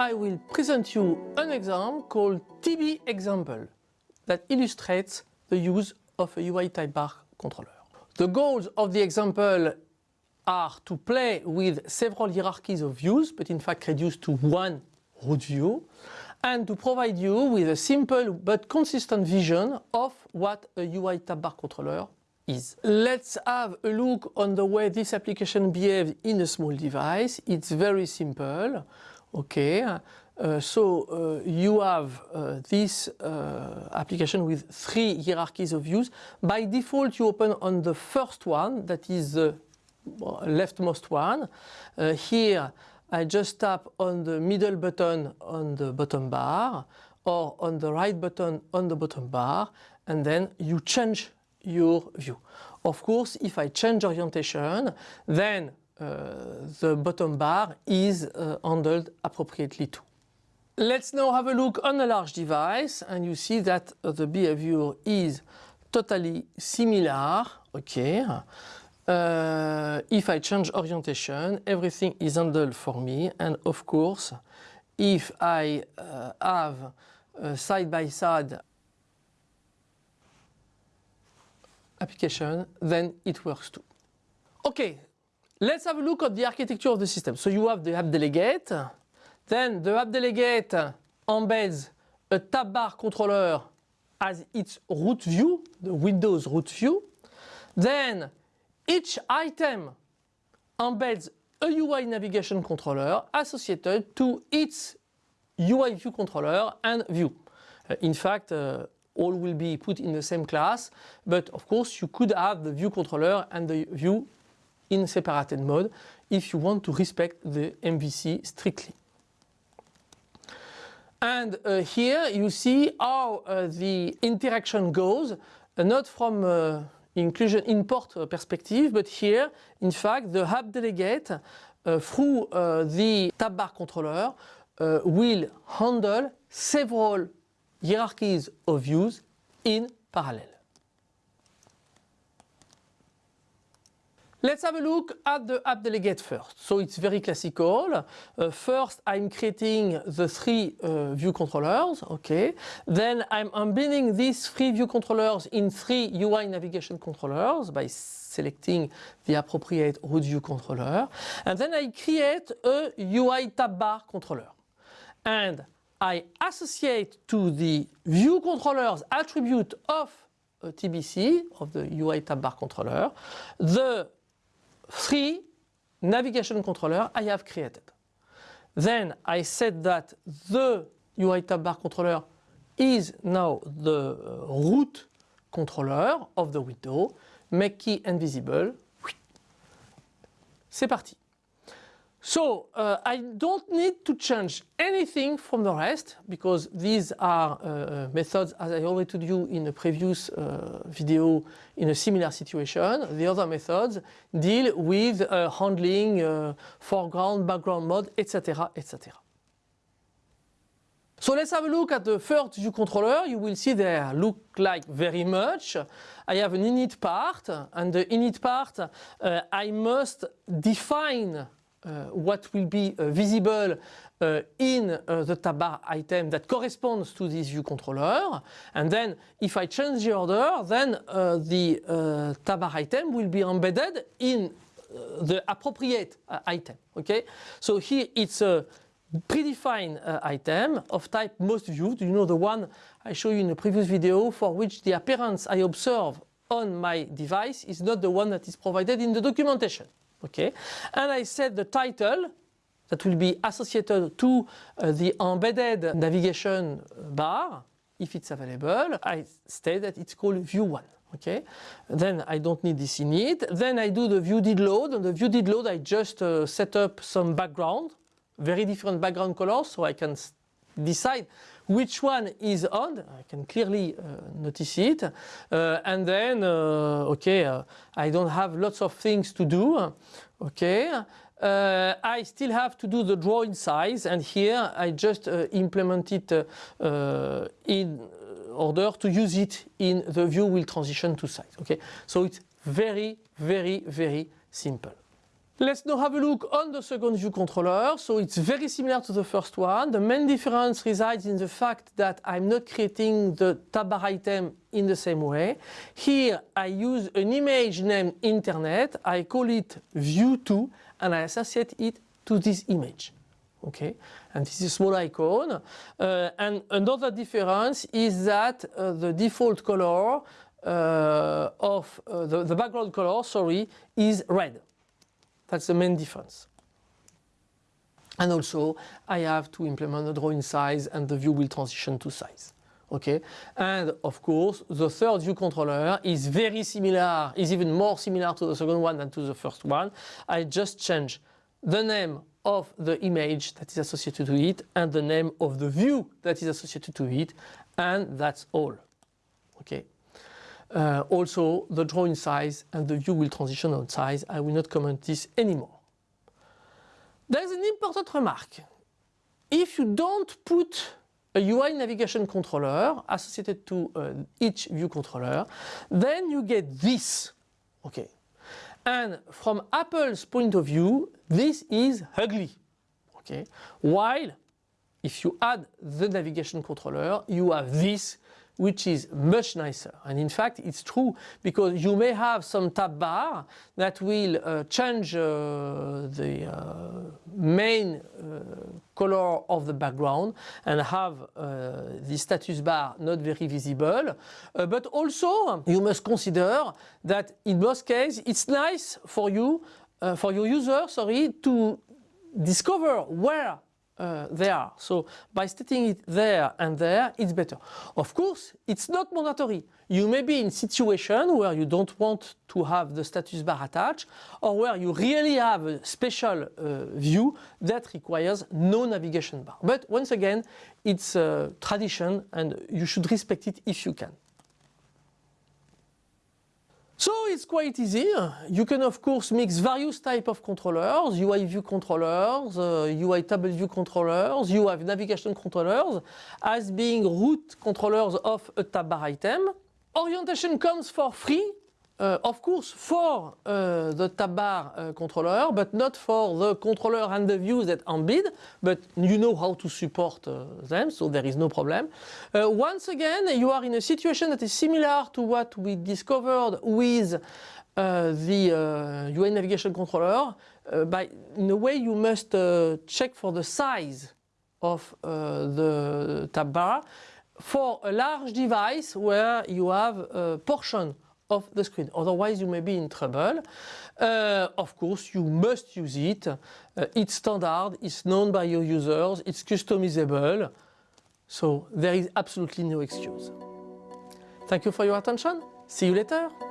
I will present you an example called TB example that illustrates the use of a UI tab bar controller. The goals of the example are to play with several hierarchies of views, but in fact reduced to one root view, and to provide you with a simple but consistent vision of what a UI tab bar controller is. Let's have a look on the way this application behaves in a small device. It's very simple. Okay, uh, so uh, you have uh, this uh, application with three hierarchies of views. By default, you open on the first one, that is the leftmost one. Uh, here, I just tap on the middle button on the bottom bar or on the right button on the bottom bar and then you change your view. Of course, if I change orientation, then uh, the bottom bar is uh, handled appropriately too. Let's now have a look on a large device and you see that uh, the behavior is totally similar. Okay. Uh, if I change orientation, everything is handled for me and of course if I uh, have side by side application, then it works too. Okay, Let's have a look at the architecture of the system. So you have the app delegate, then the app delegate embeds a tab bar controller as its root view, the Windows root view. Then each item embeds a UI navigation controller associated to its UI view controller and view. Uh, in fact, uh, all will be put in the same class, but of course you could have the view controller and the view in separated mode if you want to respect the MVC strictly. And uh, here you see how uh, the interaction goes, uh, not from uh, inclusion import perspective, but here, in fact, the app delegate uh, through uh, the tab bar controller will handle several hierarchies of views in parallel. Let's have a look at the app delegate first. So it's very classical. Uh, first, I'm creating the three uh, view controllers, okay. Then I'm embedding these three view controllers in three UI navigation controllers by selecting the appropriate root view controller. And then I create a UI tab bar controller. And I associate to the view controllers attribute of TBC, of the UI tab bar controller, the three navigation controller I have created. Then I said that the UI tab bar controller is now the uh, root controller of the window, make key invisible. C'est parti. So uh, I don't need to change anything from the rest because these are uh, uh, methods as I already told you in a previous uh, video in a similar situation. The other methods deal with uh, handling uh, foreground, background mode, etc. etc. So let's have a look at the first view controller. You will see they look like very much. I have an init part and the init part I must define what will be uh, visible uh, in the tab bar item that corresponds to this view controller. And then if I change the order then the tab bar item will be embedded in the appropriate item okay? So here it's a predefined uh, item of type most viewed, you know the one I showed you in the previous video for which the appearance I observe on my device is not the one that is provided in the documentation okay and I set the title that will be associated to uh, the embedded navigation bar if it's available I state that it's called view 1 okay then I don't need this init then I do the view did load. And the view did load I just uh, set up some background very different background colors so I can decide which one is on, I can clearly uh, notice it, uh, and then, uh, okay, uh, I don't have lots of things to do, okay, uh, I still have to do the drawing size. And here I just uh, implement it in order to use it in the view will transition to size, okay. So it's very, very, very simple. Let's now have a look on the second view controller. So it's very similar to the first one. The main difference resides in the fact that I'm not creating the tab bar item in the same way. Here I use an image named internet. I call it view2 and I associate it to this image. Okay, and this is a small icon. Uh, and another difference is that uh, the default color uh, of uh, the, the background color, sorry, is red. That's the main difference. And also I have to implement the drawing size and the view will transition to size. Okay, and of course the third view controller is very similar, is even more similar to the second one than to the first one. I just change the name of the image that is associated to it and the name of the view that is associated to it and that's all. Okay. Uh, also the drawing size and the view will transition on size. I will not comment this anymore. There is an important remark. If you don't put a UI navigation controller associated to uh, each view controller, then you get this. Okay. And from Apple's point of view, this is ugly. Okay. While if you add the navigation controller, you have this which is much nicer. And in fact, it's true because you may have some tab bar that will uh, change uh, the uh, main uh, color of the background and have uh, the status bar not very visible. Uh, but also, you must consider that in most cases, it's nice for you, for your user, sorry, to discover where uh, there. So by stating it there and there, it's better. Of course, it's not mandatory. You may be in situation where you don't want to have the status bar attached or where you really have a special uh, view that requires no navigation bar. But once again, it's a tradition and you should respect it if you can. So it's quite easy. You can of course mix various type of controllers, UI view controllers, uh, UI table view controllers, UI navigation controllers as being root controllers of a tab bar item. Orientation comes for free uh, of course for uh, the tab bar uh, controller but not for the controller and the views that embed but you know how to support uh, them so there is no problem. Uh, once again you are in a situation that is similar to what we discovered with uh, the UI navigation controller by in a way you must check for the size of the tab bar for a large device where you have a portion of the screen. Otherwise you may be in trouble. Uh, of course you must use it. Uh, it's standard, it's known by your users, it's customizable. So there is absolutely no excuse. Thank you for your attention. See you later.